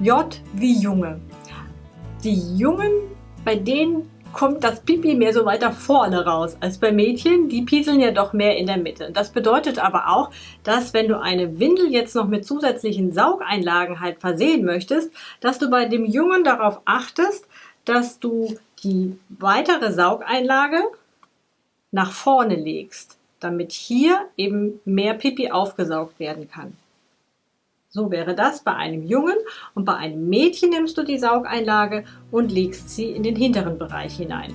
J wie Junge. Die Jungen, bei denen kommt das Pipi mehr so weiter vorne raus als bei Mädchen. Die pieseln ja doch mehr in der Mitte. Das bedeutet aber auch, dass wenn du eine Windel jetzt noch mit zusätzlichen Saugeinlagen halt versehen möchtest, dass du bei dem Jungen darauf achtest, dass du die weitere Saugeinlage nach vorne legst, damit hier eben mehr Pipi aufgesaugt werden kann. So wäre das bei einem Jungen und bei einem Mädchen nimmst du die Saugeinlage und legst sie in den hinteren Bereich hinein.